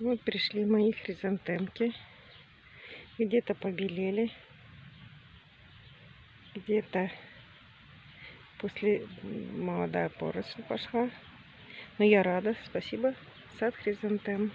Вот пришли мои хризантемки. Где-то побелели. Где-то после молодая поросль пошла. Но я рада. Спасибо. Сад хризантем.